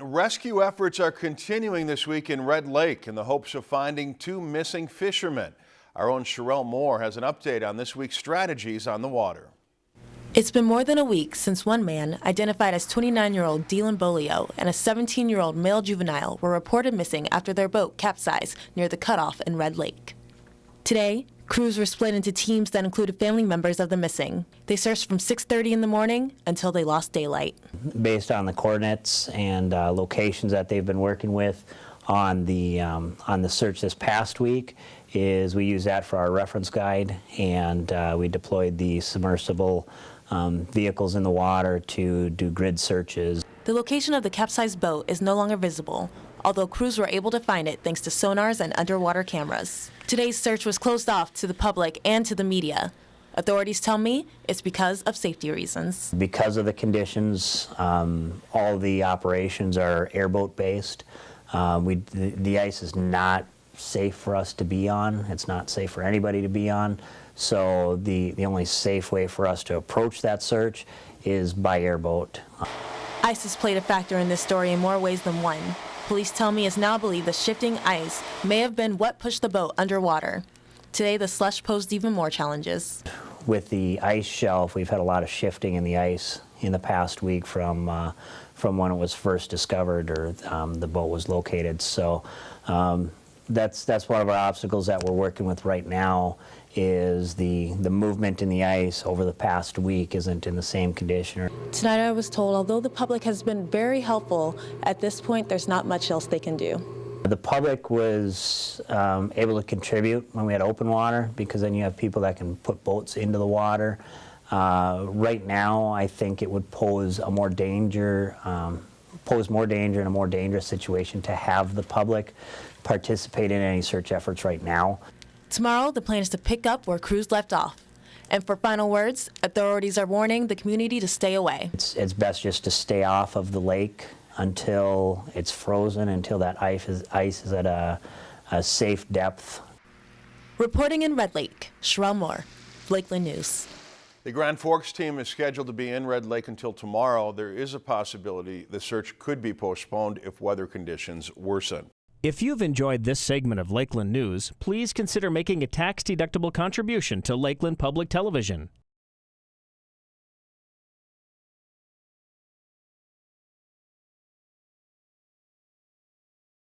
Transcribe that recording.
Rescue efforts are continuing this week in Red Lake in the hopes of finding two missing fishermen. Our own Sherelle Moore has an update on this week's strategies on the water. It's been more than a week since one man, identified as 29-year-old Dylan Bolio, and a 17-year-old male juvenile were reported missing after their boat capsized near the cutoff in Red Lake. Today, crews were split into teams that included family members of the missing. They searched from 6.30 in the morning until they lost daylight. Based on the coordinates and uh, locations that they've been working with on the, um, on the search this past week, is we use that for our reference guide and uh, we deployed the submersible um, vehicles in the water to do grid searches. The location of the capsized boat is no longer visible, although crews were able to find it thanks to sonars and underwater cameras. Today's search was closed off to the public and to the media. Authorities tell me it's because of safety reasons. Because of the conditions, um, all the operations are airboat based. Uh, we, the, the ice is not safe for us to be on. It's not safe for anybody to be on. So the, the only safe way for us to approach that search is by airboat. Ice has played a factor in this story in more ways than one. Police tell me it's now believed the shifting ice may have been what pushed the boat underwater. Today, the slush posed even more challenges. With the ice shelf, we've had a lot of shifting in the ice in the past week from uh, from when it was first discovered or um, the boat was located. So um, that's that's one of our obstacles that we're working with right now is the the movement in the ice over the past week isn't in the same condition. Tonight I was told although the public has been very helpful, at this point there's not much else they can do. The public was um, able to contribute when we had open water because then you have people that can put boats into the water. Uh, right now I think it would pose a more danger um, pose more danger and a more dangerous situation to have the public participate in any search efforts right now. Tomorrow, the plan is to pick up where crews left off. And for final words, authorities are warning the community to stay away. It's, it's best just to stay off of the lake until it's frozen, until that ice is, ice is at a, a safe depth. Reporting in Red Lake, Sherelle Moore, Lakeland News. The Grand Forks team is scheduled to be in Red Lake until tomorrow. There is a possibility the search could be postponed if weather conditions worsen. If you've enjoyed this segment of Lakeland News, please consider making a tax-deductible contribution to Lakeland Public Television.